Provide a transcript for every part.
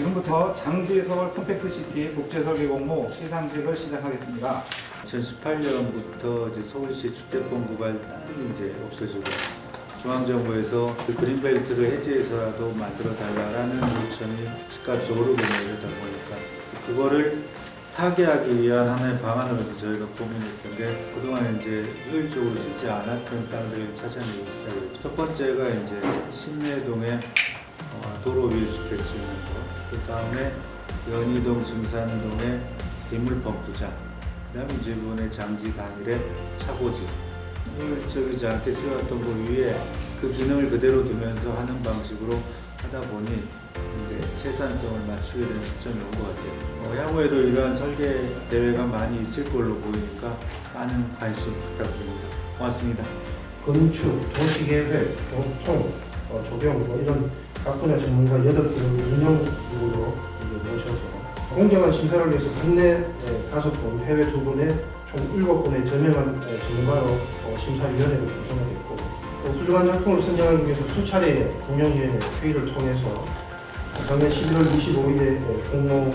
지금부터 장지서울 compact city 국제설계 공모 시상식을 시작하겠습니다. 2018년부터 이제 서울시 주택공급할 땅이 이제 없어지고 중앙정부에서 그 그린벨트를 해지해서라도 만들어 달라라는 요청이 집값이 오르고 그러다 보니까 그거를 타개하기 위한 하나의 방안으로 이제 저희가 고민했던 게 그동안 이제 효율적으로 쓰지 않았던 땅들을 찾아내기 시작했죠. 첫 번째가 이제 신내동의 어, 도로 위에 주택 지는 거, 그 다음에 연희동 증산동의 빗물 펌프장, 그 다음에 이번에 장지 당일에 차고지 효율적이지 않게 세웠던 그 위에 그 기능을 그대로 두면서 하는 방식으로 하다 보니 이제 생산성을 맞추게 되는 시점이 온 것 같아요. 어, 향후에도 이러한 설계 대회가 많이 있을 걸로 보이니까 많은 관심 부탁드립니다. 고맙습니다. 건축, 도시계획, 교통, 어, 조경 뭐 이런 각 분야 전문가 8분을 운영으로 이제 모셔서 공정한 심사를 위해서 국내 5분, 해외 2분에 총 7분의 저명한 에, 전문가로 어, 심사위원회를 구성하겠고 또 훌륭한 작품을 선정하기 위해서 수차례의 공영위원회 회의를 통해서 작년 11월 25일에 공모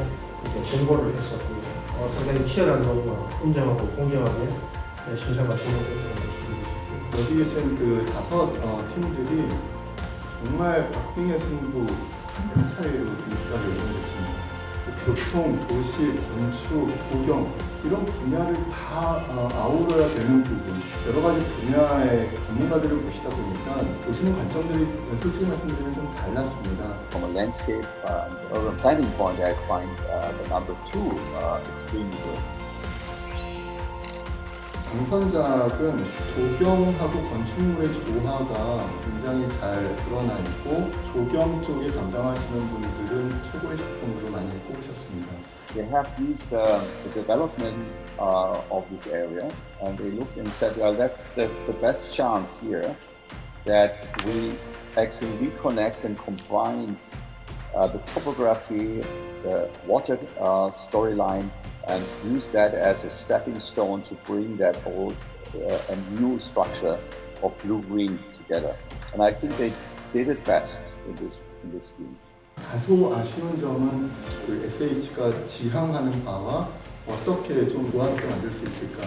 이제 전고를 했었고요. 어, 상당히 치열한 논의와 공정하고 공정하게 에, 심사가 진행됐다는 것을 여기 계신 그 다섯 어, 팀들이 정말 박빙의 승부 한 차례로 입사를 이루어졌습니다. 그 교통, 도시, 건축, 고경 이런 분야를 다 어, 아우러야 되는 부분 여러 가지 분야의 전문가들을 모시다 보니까 보시는 관점들이 솔직히 말씀드리면 좀 달랐습니다. From a landscape uh, and urban planning point, I find uh, the number two uh, extremely good. 당선작은 조경하고 건축물의 조화가 굉장히 잘 드러나 있고 조경 쪽에 담당하시는 분들은 최고의 작품으로 많이 꼽으셨습니다. They have used uh, the development uh, of this area and they looked and said, well, that's, that's the best chance here that we actually reconnect and combine uh, the topography, the water uh, storyline, and use that as a stepping stone to bring that old uh, and new structure of blue-green together. And I think they did it best in this, in this scheme. 다소 아쉬운 점은 그 SH가 지향하는 바와 어떻게 좀 조화롭게 만들 수 있을까.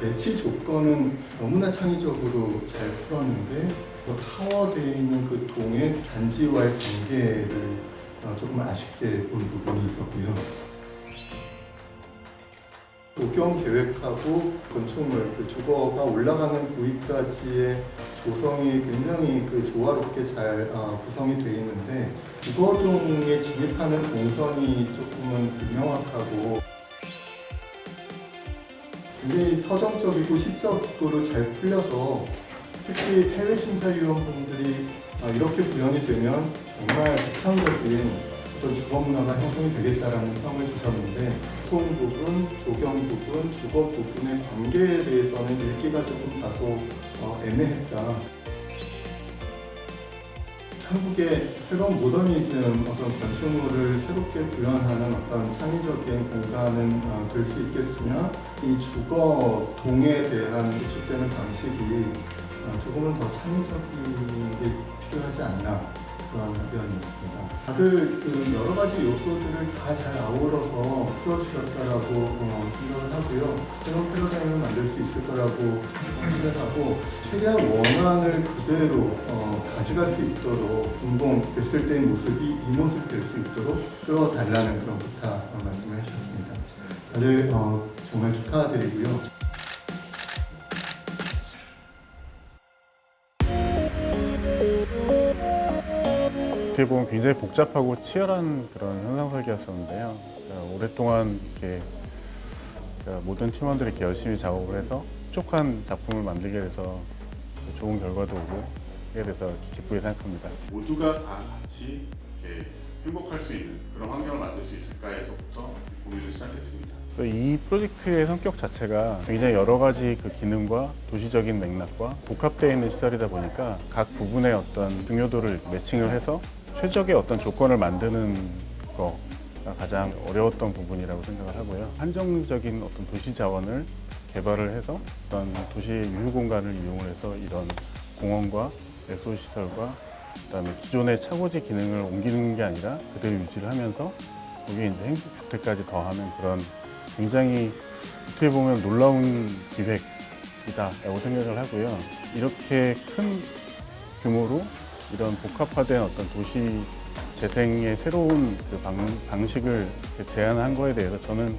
배치 조건은 너무나 창의적으로 잘 풀었는데 그 타워되어 있는 그 동의 단지와의 관계를 어, 조금 아쉽게 본 부분이 있었고요. 조경 계획하고 건축물 그 주거가 올라가는 부위까지의 조성이 굉장히 그 조화롭게 잘 어, 구성이 되어 있는데 주거동에 진입하는 동선이 조금은 불명확하고 굉장히 서정적이고 시적으로 잘 풀려서 특히 해외 심사위원분들이 아, 이렇게 구현이 되면 정말 독창적인 어떤 주거 문화가 형성이 되겠다라는 평을 주셨는데 통 부분, 조경 부분, 주거 부분의 관계에 대해서는 읽기가 조금 다소 어, 애매했다. 한국의 새로운 모더니즘 어떤 건축물을 새롭게 구현하는 어떤 창의적인 공간은 어, 될수 있겠으나 이 주거 동에 대한 구축되는 방식이 어, 조금은 더 창의적인 게 필요하지 않나 그런 의견이었습니다. 다들 그 여러 가지 요소들을 다 잘 아우러서 풀어주셨다라고 어, 생각을 하고요. 새로운 패러다임을 만들 수 있을 거라고 생각하고 최대한 원안을 그대로 어, 가져갈 수 있도록 준공됐을 때의 모습이 이 모습 될 수 있도록 끌어달라는 그런 부탁 어, 말씀을 해주셨습니다. 다들 어, 정말 축하드리고요. 어떻게 보면 굉장히 복잡하고 치열한 그런 현상 설계였었는데요. 그러니까 오랫동안 이렇게 그러니까 모든 팀원들이 이렇게 열심히 작업을 해서 촉촉한 작품을 만들게 돼서 좋은 결과도 오고 하게 돼서 기쁘게 생각합니다. 모두가 다 같이 이렇게 행복할 수 있는 그런 환경을 만들 수 있을까에서부터 고민을 시작했습니다. 이 프로젝트의 성격 자체가 굉장히 여러 가지 그 기능과 도시적인 맥락과 복합되어 있는 시설이다 보니까 각 부분의 어떤 중요도를 매칭을 해서 최적의 어떤 조건을 만드는 거가 가장 어려웠던 부분이라고 생각을 하고요. 한정적인 어떤 도시 자원을 개발을 해서 어떤 도시의 유휴 공간을 이용을 해서 이런 공원과 애소 시설과 그다음에 기존의 차고지 기능을 옮기는 게 아니라 그대로 유지를 하면서 거기에 이제 행복주택까지 더하는 그런 굉장히 어떻게 보면 놀라운 기획이다라고 생각을 하고요. 이렇게 큰 규모로 이런 복합화된 어떤 도시 재생의 새로운 그 방, 이렇게 제안한 거에 대해서 저는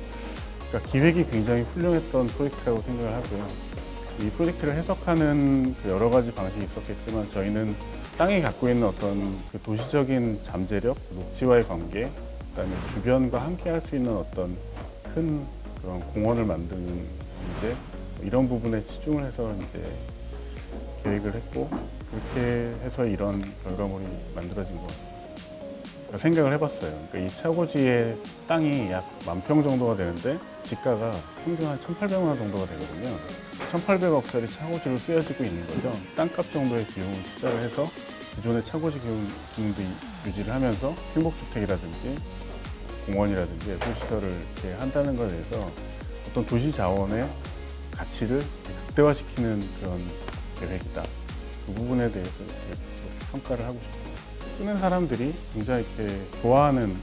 그러니까 기획이 굉장히 훌륭했던 프로젝트라고 생각을 하고요. 이 프로젝트를 해석하는 그 여러 가지 방식이 있었겠지만 저희는 땅이 갖고 있는 어떤 그 도시적인 잠재력, 녹지와의 관계, 그다음에 주변과 함께 할 수 있는 어떤 큰 그런 공원을 만드는 문제 이런 부분에 치중을 해서 이제 계획을 했고 그렇게 해서 이런 결과물이 만들어진 것 같아요. 그러니까 생각을 해봤어요. 그러니까 이 차고지의 땅이 약 만 평 정도가 되는데 지가가 평균 한 1,800만 원 정도가 되거든요. 1,800억짜리 차고지로 쓰여지고 있는 거죠. 땅값 정도의 비용을 투자를 해서 기존의 차고지 기능- 기능도 유지를 하면서 행복주택이라든지 공원이라든지 예술시설을 이렇게 한다는 것에 대해서 어떤 도시 자원의 가치를 극대화시키는 그런 계획이다. 그 부분에 대해서 이렇게 평가를 하고 싶어요. 쓰는 사람들이 굉장히 이렇게 좋아하는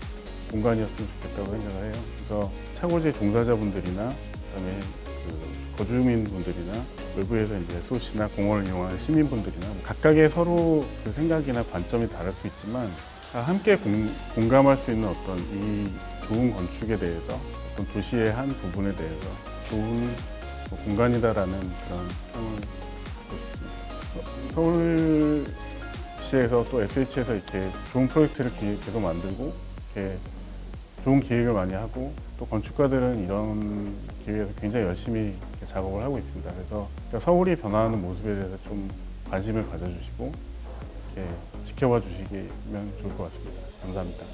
공간이었으면 좋겠다고 생각을 해요. 그래서 차고지 종사자분들이나 그다음에 그 거주민분들이나 외부에서 이제 소시나 공원을 이용하는 시민분들이나 각각의 서로 그 생각이나 관점이 다를 수 있지만 다 함께 공, 공감할 수 있는 어떤 이 좋은 건축에 대해서 어떤 도시의 한 부분에 대해서 좋은 뭐 공간이다라는 그런 평을. 서울시에서 또 SH에서 이렇게 좋은 프로젝트를 기- 계속 만들고 이렇게 좋은 기획을 많이 하고 또 건축가들은 이런 기회에서 굉장히 열심히 작업을 하고 있습니다. 그래서 그러니까 서울이 변화하는 모습에 대해서 좀 관심을 가져주시고 지켜봐 주시면 좋을 것 같습니다. 감사합니다.